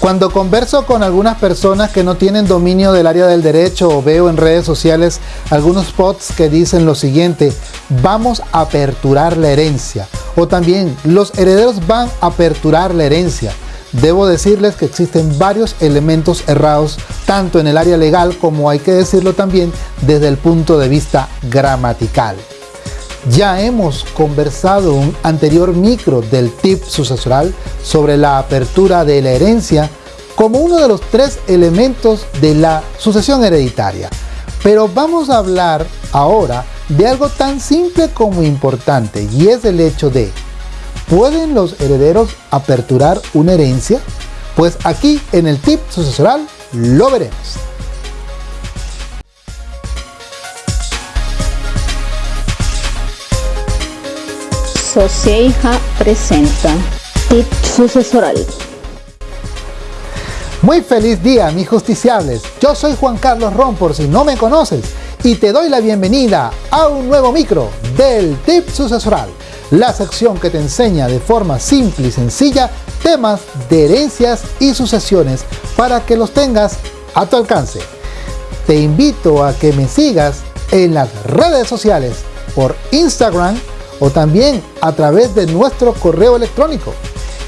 Cuando converso con algunas personas que no tienen dominio del área del derecho o veo en redes sociales algunos spots que dicen lo siguiente, vamos a aperturar la herencia o también los herederos van a aperturar la herencia. Debo decirles que existen varios elementos errados tanto en el área legal como hay que decirlo también desde el punto de vista gramatical. Ya hemos conversado un anterior micro del tip sucesoral sobre la apertura de la herencia como uno de los tres elementos de la sucesión hereditaria. Pero vamos a hablar ahora de algo tan simple como importante y es el hecho de ¿Pueden los herederos aperturar una herencia? Pues aquí en el tip sucesoral lo veremos. Socieja presenta Tip Sucesoral. Muy feliz día, mis justiciables. Yo soy Juan Carlos Ron, por si no me conoces, y te doy la bienvenida a un nuevo micro del Tip Sucesoral, la sección que te enseña de forma simple y sencilla temas de herencias y sucesiones para que los tengas a tu alcance. Te invito a que me sigas en las redes sociales por Instagram, o también a través de nuestro correo electrónico.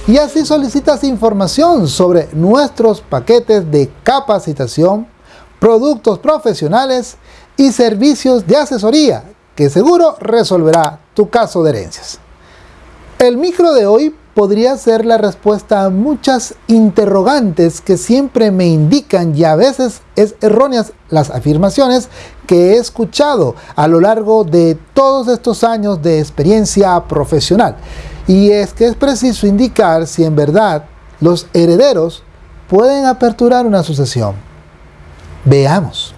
Y así solicitas información sobre nuestros paquetes de capacitación, productos profesionales y servicios de asesoría que seguro resolverá tu caso de herencias. El micro de hoy podría ser la respuesta a muchas interrogantes que siempre me indican y a veces es erróneas las afirmaciones que he escuchado a lo largo de todos estos años de experiencia profesional. Y es que es preciso indicar si en verdad los herederos pueden aperturar una sucesión. Veamos.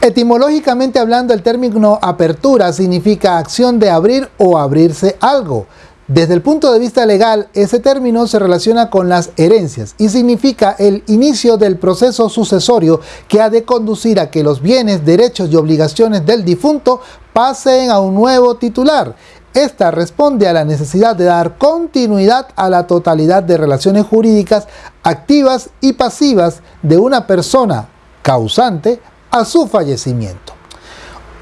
Etimológicamente hablando, el término apertura significa acción de abrir o abrirse algo. Desde el punto de vista legal, ese término se relaciona con las herencias y significa el inicio del proceso sucesorio que ha de conducir a que los bienes, derechos y obligaciones del difunto pasen a un nuevo titular. Esta responde a la necesidad de dar continuidad a la totalidad de relaciones jurídicas activas y pasivas de una persona causante a su fallecimiento.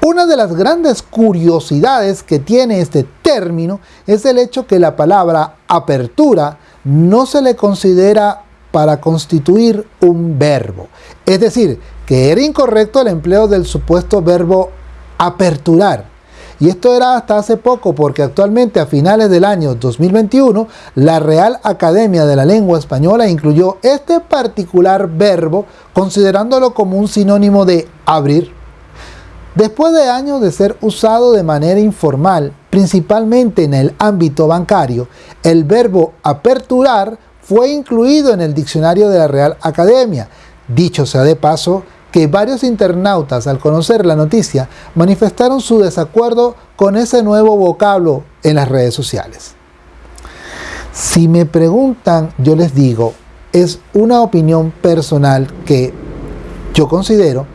Una de las grandes curiosidades que tiene este término es el hecho que la palabra apertura no se le considera para constituir un verbo. Es decir, que era incorrecto el empleo del supuesto verbo aperturar. Y esto era hasta hace poco porque actualmente a finales del año 2021 la Real Academia de la Lengua Española incluyó este particular verbo considerándolo como un sinónimo de abrir. Después de años de ser usado de manera informal, principalmente en el ámbito bancario, el verbo aperturar fue incluido en el diccionario de la Real Academia. Dicho sea de paso, que varios internautas al conocer la noticia manifestaron su desacuerdo con ese nuevo vocablo en las redes sociales. Si me preguntan, yo les digo, es una opinión personal que yo considero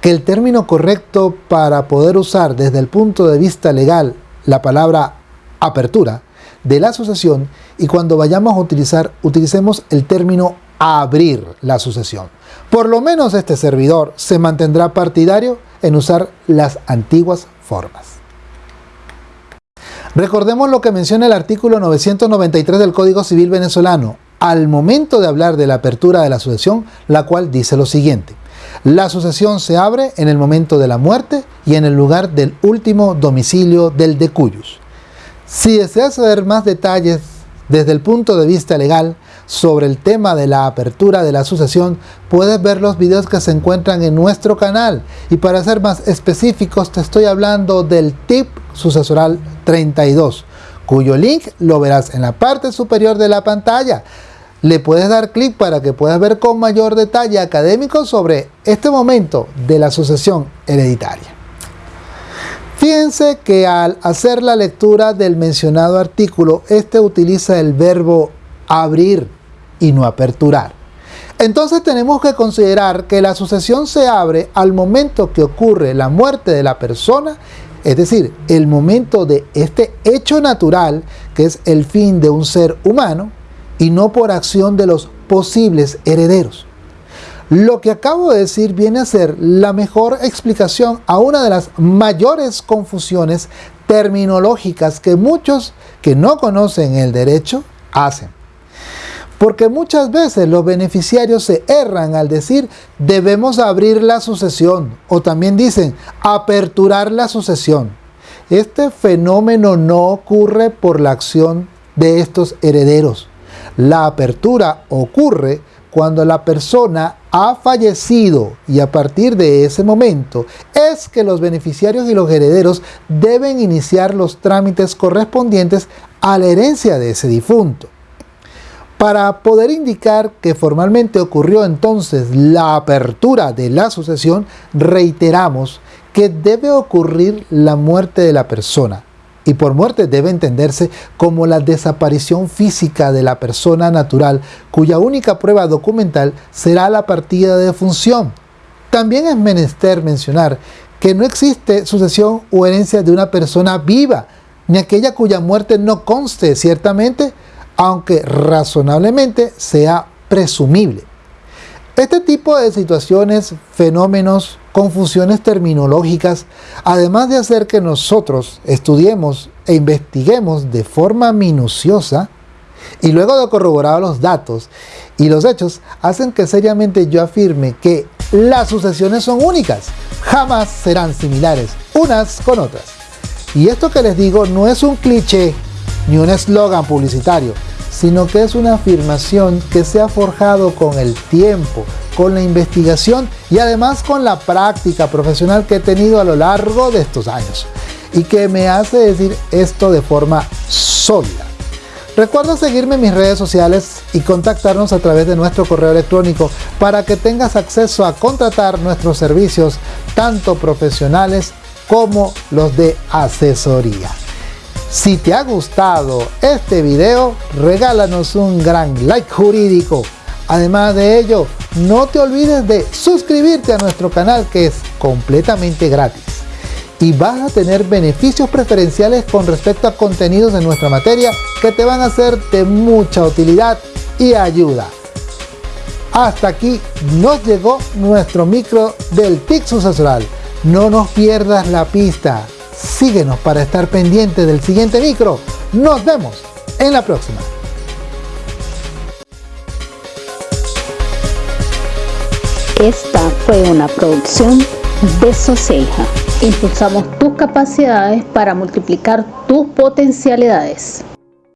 que el término correcto para poder usar desde el punto de vista legal la palabra apertura de la asociación y cuando vayamos a utilizar, utilicemos el término abrir la sucesión. Por lo menos este servidor se mantendrá partidario en usar las antiguas formas. Recordemos lo que menciona el artículo 993 del Código Civil venezolano al momento de hablar de la apertura de la sucesión, la cual dice lo siguiente. La sucesión se abre en el momento de la muerte y en el lugar del último domicilio del decuyus. Si deseas saber más detalles desde el punto de vista legal sobre el tema de la apertura de la sucesión, puedes ver los videos que se encuentran en nuestro canal. Y para ser más específicos, te estoy hablando del tip sucesoral 32, cuyo link lo verás en la parte superior de la pantalla. Le puedes dar clic para que puedas ver con mayor detalle académico sobre este momento de la sucesión hereditaria. Fíjense que al hacer la lectura del mencionado artículo, este utiliza el verbo abrir y no aperturar. Entonces tenemos que considerar que la sucesión se abre al momento que ocurre la muerte de la persona, es decir, el momento de este hecho natural, que es el fin de un ser humano, y no por acción de los posibles herederos. Lo que acabo de decir viene a ser la mejor explicación a una de las mayores confusiones terminológicas que muchos que no conocen el derecho hacen. Porque muchas veces los beneficiarios se erran al decir debemos abrir la sucesión o también dicen aperturar la sucesión. Este fenómeno no ocurre por la acción de estos herederos. La apertura ocurre cuando la persona ha fallecido y a partir de ese momento es que los beneficiarios y los herederos deben iniciar los trámites correspondientes a la herencia de ese difunto. Para poder indicar que formalmente ocurrió entonces la apertura de la sucesión, reiteramos que debe ocurrir la muerte de la persona, y por muerte debe entenderse como la desaparición física de la persona natural, cuya única prueba documental será la partida de función. También es menester mencionar que no existe sucesión o herencia de una persona viva, ni aquella cuya muerte no conste ciertamente, aunque razonablemente sea presumible. Este tipo de situaciones, fenómenos, confusiones terminológicas, además de hacer que nosotros estudiemos e investiguemos de forma minuciosa, y luego de corroborar los datos y los hechos, hacen que seriamente yo afirme que las sucesiones son únicas, jamás serán similares unas con otras. Y esto que les digo no es un cliché ni un eslogan publicitario, sino que es una afirmación que se ha forjado con el tiempo, con la investigación y además con la práctica profesional que he tenido a lo largo de estos años y que me hace decir esto de forma sólida. Recuerda seguirme en mis redes sociales y contactarnos a través de nuestro correo electrónico para que tengas acceso a contratar nuestros servicios, tanto profesionales como los de asesoría. Si te ha gustado este video, regálanos un gran like jurídico. Además de ello, no te olvides de suscribirte a nuestro canal que es completamente gratis. Y vas a tener beneficios preferenciales con respecto a contenidos de nuestra materia que te van a ser de mucha utilidad y ayuda. Hasta aquí nos llegó nuestro micro del TIC sucesoral. No nos pierdas la pista. Síguenos para estar pendiente del siguiente micro. Nos vemos en la próxima. Esta fue una producción de Soceja. Impulsamos tus capacidades para multiplicar tus potencialidades.